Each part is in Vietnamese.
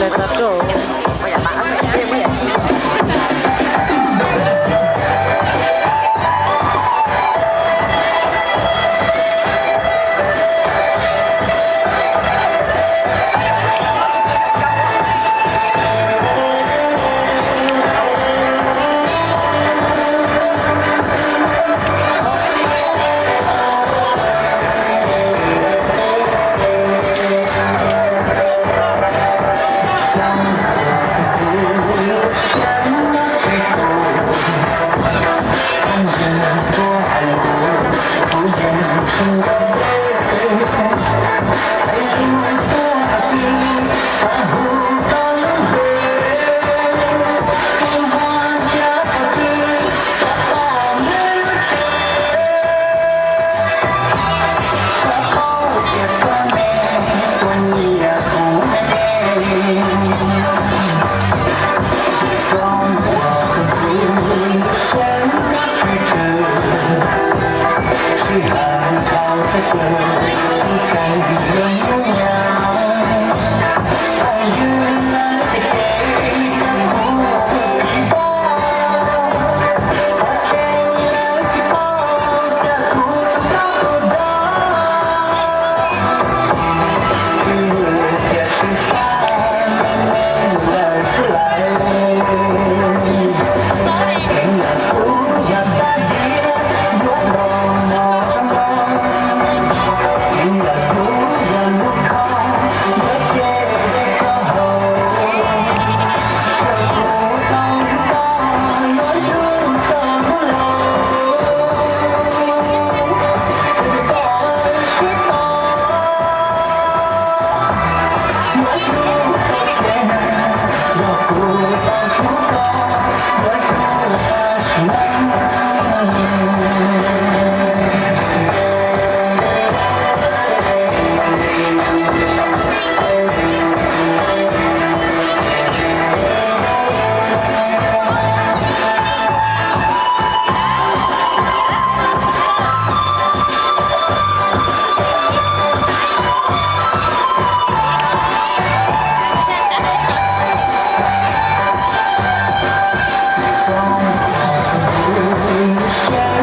Let's go.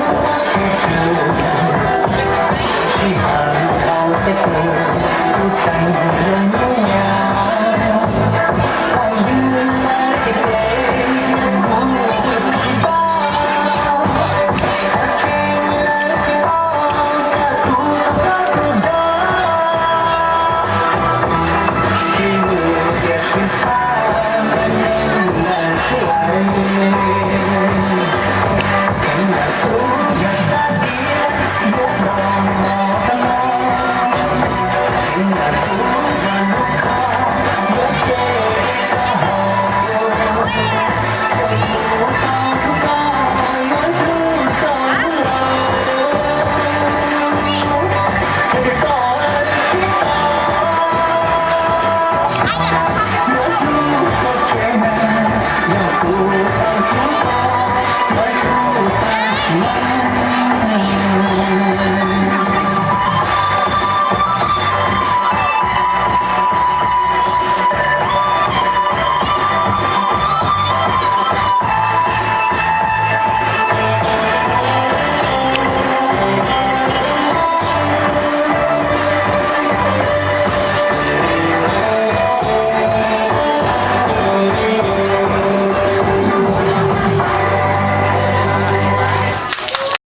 Hãy subscribe cho kênh Ghiền Mì Gõ Để không bỏ lỡ những video hấp dẫn